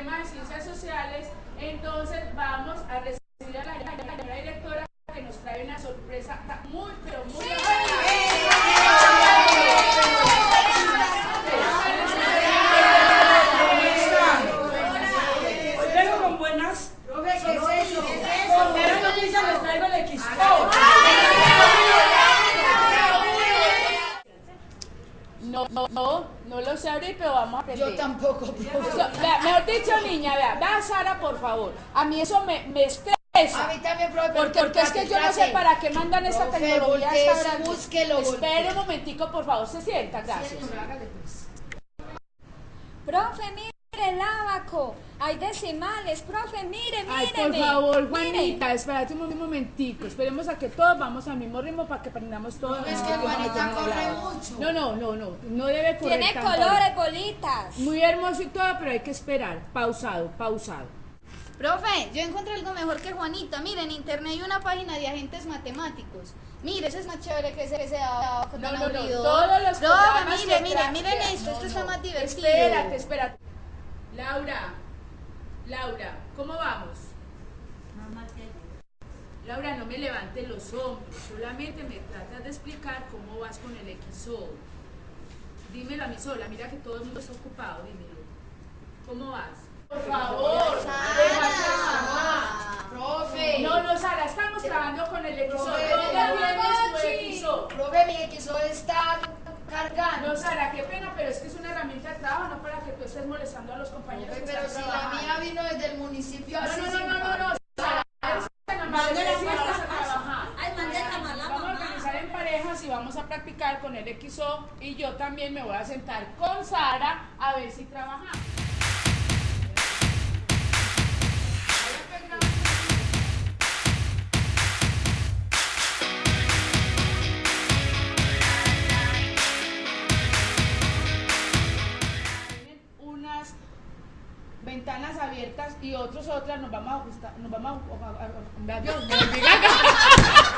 tema de ciencias sociales, entonces vamos a recibir a la, señora directora que nos trae una sorpresa muy, pero muy... Expo. No, no, no, lo sé abrir, pero vamos a aprender. Yo tampoco, profe. So- vea, dicho, niña, vea, vea Sara, por favor. A mí eso me, me A estresa. mí también, profe. Porque, porque es que yo no sé para qué mandan esta Profe, tecnología a voltee, esta hora. búsquelo, Espere un momentico, por favor, se sienta, gracias. Profe, mire el abaco. Hay decimales. Profe, mire, Ay, míreme. por favor, Mire. Juanita, espérate un momentico. Esperemos a que todos vamos al mismo ritmo para que aprendamos todos. No, es que Juanita corre mucho. No, no, no, no, no debe correr Tiene tanto. colores, bolitas. Muy hermoso y todo, pero hay que esperar. Pausado, pausado. Profe, yo encontré algo mejor que Juanita. Mire, en internet hay una página de agentes matemáticos. Mire, eso es más chévere que ese, que ese abajo No, tan no, no, aburrido. todos los Profe, mire, mire, miren esto, No, esto no. está más divertido. Espérate, espérate. Laura, Laura, ¿cómo vamos? Laura, no me levantes los hombros, solamente me tratas de explicar cómo vas con el XO. Dímelo a mí sola, mira que todo el mundo está ocupado, dímelo. ¿Cómo vas? Por favor, trabajar. Profe. No, no, Sara, estamos trabajando con el XO. Profe, ¿Dónde no, tienes tu XO? Profe, mi XO está cargando. No, Sara, qué pena, pero es que es una herramienta de trabajo, no para que tú estés molestando a los compañeros. Pero están si la mía vino desde el municipio No, así no, no, sin no, no, no, Vamos a organizar en parejas y vamos a practicar con el XO y yo también me voy a sentar con Sara a ver si trabajamos. Ventanas abiertas y otros otras nos vamos a ajustar, nos vamos a, a- a- a- Dios.